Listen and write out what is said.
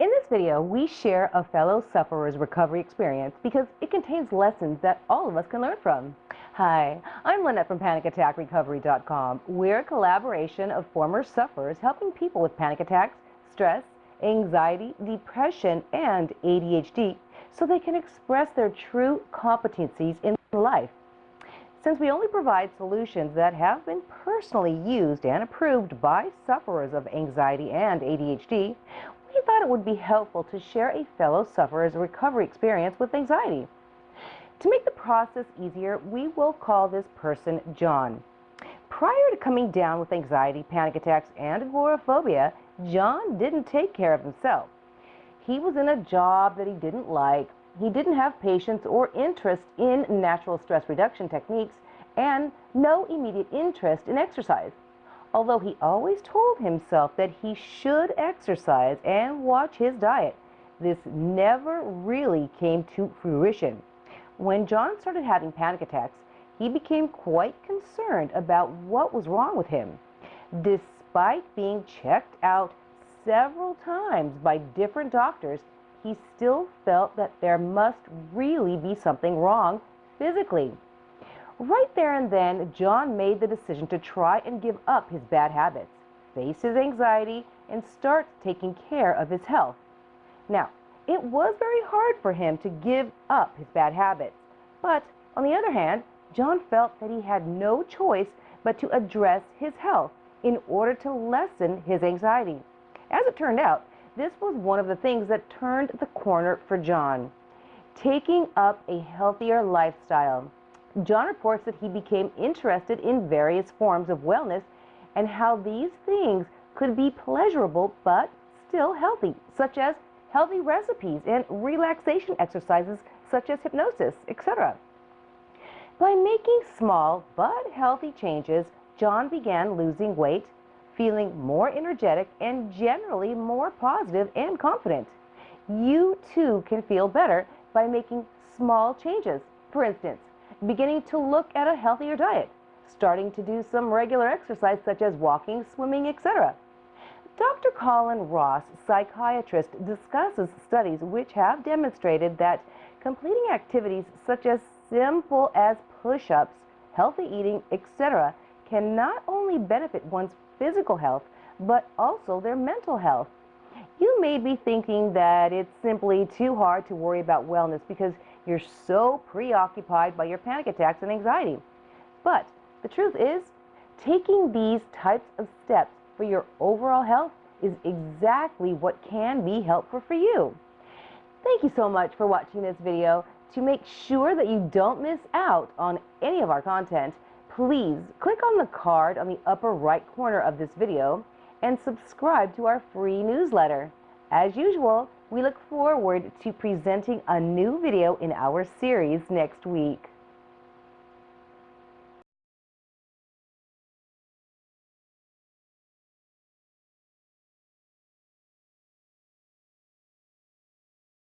In this video, we share a fellow sufferer's recovery experience because it contains lessons that all of us can learn from. Hi, I'm Lynette from PanicAttackRecovery.com. We're a collaboration of former sufferers helping people with panic attacks, stress, anxiety, depression, and ADHD so they can express their true competencies in life. Since we only provide solutions that have been personally used and approved by sufferers of anxiety and ADHD, thought it would be helpful to share a fellow sufferer's recovery experience with anxiety. To make the process easier, we will call this person John. Prior to coming down with anxiety, panic attacks, and agoraphobia, John didn't take care of himself. He was in a job that he didn't like, he didn't have patience or interest in natural stress reduction techniques, and no immediate interest in exercise although he always told himself that he should exercise and watch his diet. This never really came to fruition. When John started having panic attacks, he became quite concerned about what was wrong with him. Despite being checked out several times by different doctors, he still felt that there must really be something wrong physically. Right there and then, John made the decision to try and give up his bad habits, face his anxiety, and start taking care of his health. Now, it was very hard for him to give up his bad habits, but on the other hand, John felt that he had no choice but to address his health in order to lessen his anxiety. As it turned out, this was one of the things that turned the corner for John. Taking up a healthier lifestyle. John reports that he became interested in various forms of wellness and how these things could be pleasurable but still healthy, such as healthy recipes and relaxation exercises such as hypnosis, etc. By making small but healthy changes, John began losing weight, feeling more energetic, and generally more positive and confident. You too can feel better by making small changes. For instance, beginning to look at a healthier diet, starting to do some regular exercise such as walking, swimming, etc. Dr. Colin Ross, psychiatrist, discusses studies which have demonstrated that completing activities such as simple as push-ups, healthy eating, etc. can not only benefit one's physical health, but also their mental health. You may be thinking that it's simply too hard to worry about wellness because you're so preoccupied by your panic attacks and anxiety. But the truth is, taking these types of steps for your overall health is exactly what can be helpful for you. Thank you so much for watching this video. To make sure that you don't miss out on any of our content, please click on the card on the upper right corner of this video and subscribe to our free newsletter. As usual, we look forward to presenting a new video in our series next week.